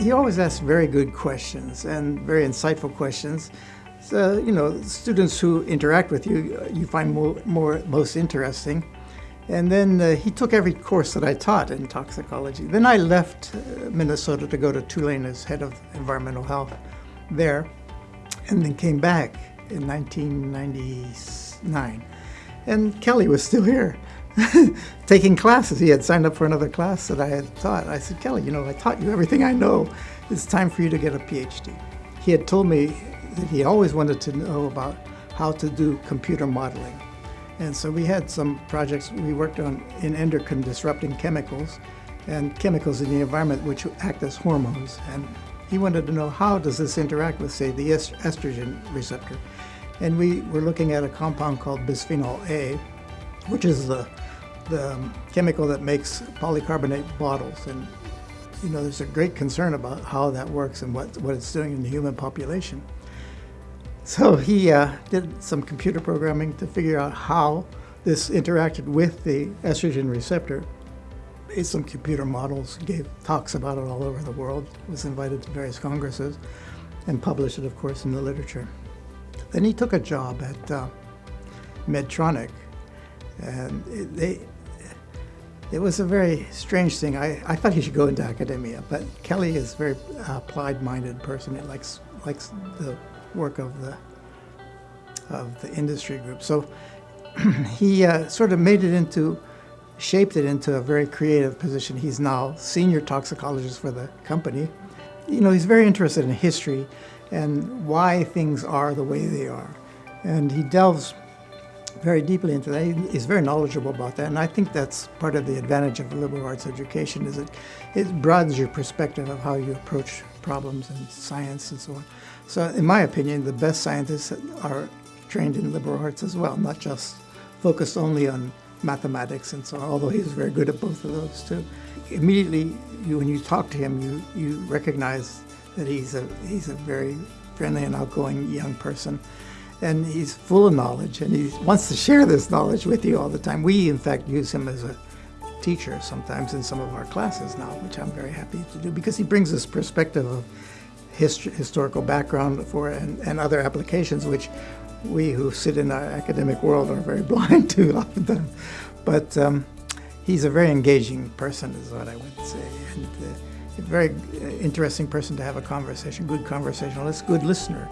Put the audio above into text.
he always asks very good questions and very insightful questions. So, you know, students who interact with you, uh, you find more, more most interesting. And then uh, he took every course that I taught in toxicology. Then I left uh, Minnesota to go to Tulane as head of environmental health there, and then came back in 1999. And Kelly was still here taking classes. He had signed up for another class that I had taught. I said, Kelly, you know, I taught you everything I know. It's time for you to get a PhD. He had told me that he always wanted to know about how to do computer modeling. And so we had some projects we worked on in endocrine disrupting chemicals and chemicals in the environment which act as hormones. And he wanted to know how does this interact with, say, the estrogen receptor. And we were looking at a compound called bisphenol A, which is the, the chemical that makes polycarbonate bottles. And you know, there's a great concern about how that works and what, what it's doing in the human population. So he uh, did some computer programming to figure out how this interacted with the estrogen receptor. Made some computer models, gave talks about it all over the world, was invited to various congresses, and published it, of course, in the literature. Then he took a job at uh, Medtronic, and they, it was a very strange thing. I, I thought he should go into academia, but Kelly is a very uh, applied-minded person. He likes, likes the work of the of the industry group. So he uh, sort of made it into, shaped it into a very creative position. He's now senior toxicologist for the company. You know, he's very interested in history and why things are the way they are. And he delves very deeply into that. He's very knowledgeable about that. And I think that's part of the advantage of a liberal arts education is it, it broadens your perspective of how you approach problems in science and so on. So in my opinion, the best scientists are trained in liberal arts as well, not just focused only on mathematics and so on, although he's very good at both of those too. Immediately, you, when you talk to him, you, you recognize that he's a, he's a very friendly and outgoing young person. And he's full of knowledge, and he wants to share this knowledge with you all the time. We, in fact, use him as a teacher sometimes in some of our classes now, which I'm very happy to do, because he brings this perspective of historical background for and, and other applications which we who sit in our academic world are very blind to oftentimes. But um, he's a very engaging person is what I would say. And uh, a very uh, interesting person to have a conversation, good conversationalist, good listener.